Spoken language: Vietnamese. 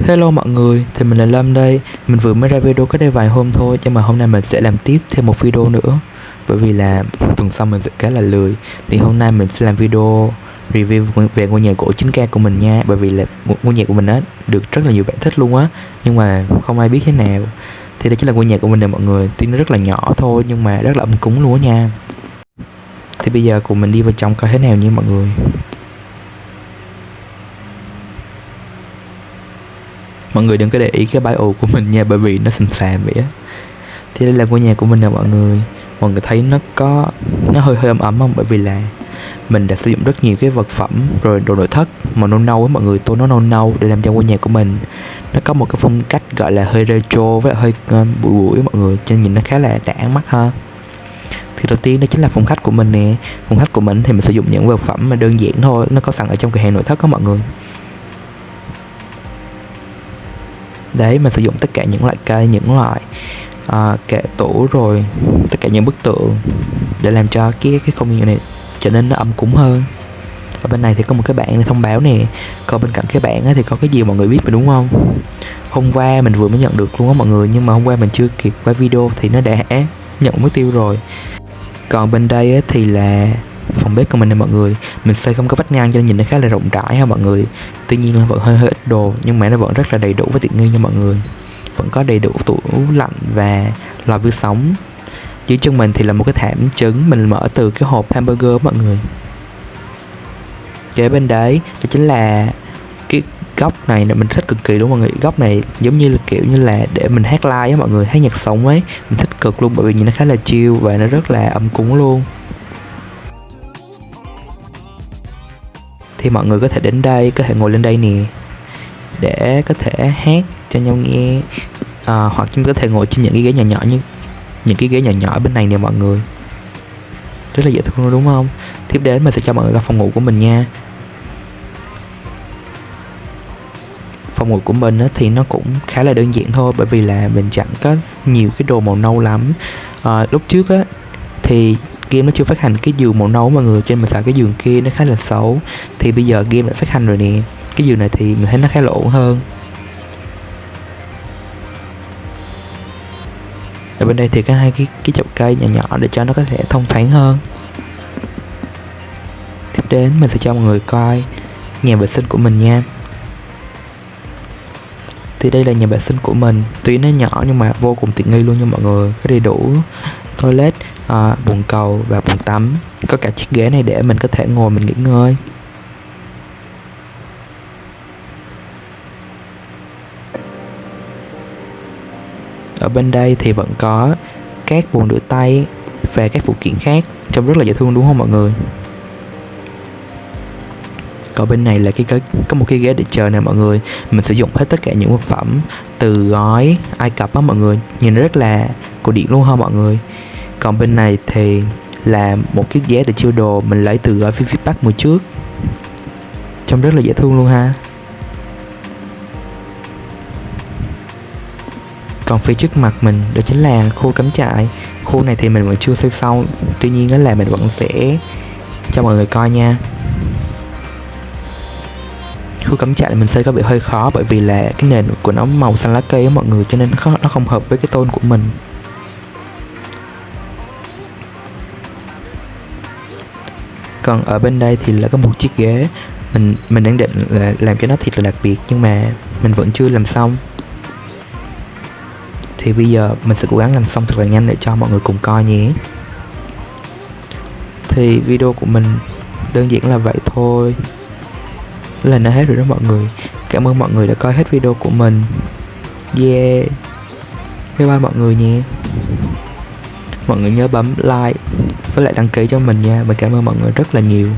Hello mọi người, thì mình là Lâm đây. Mình vừa mới ra video cách đây vài hôm thôi Nhưng mà hôm nay mình sẽ làm tiếp thêm một video nữa. Bởi vì là tuần sau mình sẽ khá là lười Thì hôm nay mình sẽ làm video review về ngôi nhà gỗ 9K của mình nha. Bởi vì là ngôi nhà của mình á được rất là nhiều bạn thích luôn á. Nhưng mà không ai biết thế nào. Thì đây chính là ngôi nhà của mình nè mọi người. Tuy nó rất là nhỏ thôi nhưng mà rất là âm cúng luôn á nha. Thì bây giờ cùng mình đi vào trong coi thế nào nha mọi người. Mọi người đừng có để ý cái bio của mình nha bởi vì nó xùm xàm vậy á. Thì đây là ngôi nhà của mình nè mọi người. Mọi người thấy nó có nó hơi hơi ấm ấm không? Bởi vì là mình đã sử dụng rất nhiều cái vật phẩm rồi đồ nội thất màu nâu nâu á mọi người Tôi nó nâu nâu để làm cho ngôi nhà của mình. Nó có một cái phong cách gọi là hơi retro với hơi uh, bụi bụi mọi người cho nên nhìn nó khá là đã mắt ha. Thì đầu tiên đó chính là phòng khách của mình nè. Phòng khách của mình thì mình sử dụng những vật phẩm mà đơn giản thôi nó có sẵn ở trong cửa hàng nội thất đó mọi người. Đấy mình sử dụng tất cả những loại cây những loại à, kệ tủ rồi tất cả những bức tượng để làm cho cái cái không gian này trở nên nó ấm cúng hơn. Ở bên này thì có một cái bảng thông báo nè. Còn bên cạnh cái bảng thì có cái gì mọi người biết mà đúng không? Hôm qua mình vừa mới nhận được luôn á mọi người nhưng mà hôm qua mình chưa kịp quay video thì nó đã nhận mất tiêu rồi. Còn bên đây thì là phòng bếp của mình nè mọi người. Mình xây không có vách ngang cho nên nhìn nó khá là rộng rãi ha mọi người. Tuy nhiên là vẫn hơi hơi ít đồ, nhưng mà nó vẫn rất là đầy đủ và tiện nghi nha mọi người. Vẫn có đầy đủ tủ lạnh và lò vi sóng. Dưới chân mình thì là một cái thảm trứng mình mở từ cái hộp hamburger mọi người. Kế bên đấy, đó chính là cái góc này là mình thích cực kỳ đúng không mọi người. Góc này giống như là kiểu như là để mình hát live á mọi người, hát nhạc sống ấy. Mình thích cực luôn bởi vì nhìn nó khá là chill và nó rất là âm cúng luôn. Thì mọi người có thể đến đây có thể ngồi lên đây nè để có thể hát cho nhau nghe. À, hoặc chúng có thể ngồi trên những cái ghế nhỏ nhỏ như những cái ghế nhỏ nhỏ bên này nè mọi người. Rất là dễ thương đúng không? Tiếp đến mình sẽ cho mọi người ra phòng ngủ của mình nha. Phòng ngủ của mình thì nó cũng khá là đơn giản thôi bởi vì là mình chẳng có nhiều cái đồ màu nâu lắm. À, lúc trước á thì game nó chưa phát hành cái giường màu nâu mà người trên mình sợ cái giường kia nó khá là xấu. Thì bây giờ game đã phát hành rồi nè. Cái giường này thì mình thấy nó khá là ổn hơn. Ở bên đây thì có hai cái cái chậu cây nhỏ nhỏ để cho nó có thể thông thoáng hơn. Tiếp đến mình sẽ cho mọi người coi nhà vệ sinh của mình nha thì đây là nhà vệ sinh của mình. Tuy nó nhỏ nhưng mà vô cùng tiện nghi luôn nha mọi người. Có đầy đủ toilet à, bồn cầu và bồn tắm. Có cả chiếc ghế này để mình có thể ngồi mình nghỉ ngơi. Ở bên đây thì vẫn có các bồn rửa tay và các phụ kiện khác trông rất là dễ thương đúng không mọi người? Còn bên này là cái, cái có một cái ghế để chờ nè mọi người. Mình sử dụng hết tất cả những vật phẩm từ gói ai cập á mọi người. Nhìn rất là cổ điển luôn ha mọi người. Còn bên này thì là một chiếc ghế để chiêu đồ. Mình lấy từ gói phía pack mùa trước. Trông rất là dễ thương luôn ha. Còn phía trước mặt mình đó chính là khu cắm trại. Khu này thì mình vẫn chưa xây xong. Tuy nhiên đó là mình vẫn sẽ cho mọi người coi nha khu cắm trại mình xây có bị hơi khó bởi vì là cái nền của nó màu xanh lá cây á mọi người cho nên nó, nó không hợp với cái tôn của mình. Còn ở bên đây thì là có một chiếc ghế mình mình đang định là làm cho nó thiệt là đặc biệt nhưng mà mình vẫn chưa làm xong. Thì bây giờ mình sẽ cố gắng làm xong thật là nhanh để cho mọi người cùng coi nhé. Thì video của mình đơn giản là vậy thôi là nó hết rồi đó mọi người. Cảm ơn mọi người đã coi hết video của mình. Yeah. Bye bye mọi người nha. Mọi người nhớ bấm like với lại đăng ký cho mình nha. Mình cảm ơn mọi người rất là nhiều.